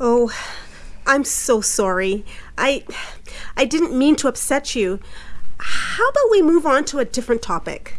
Oh, I'm so sorry. I I didn't mean to upset you. How about we move on to a different topic?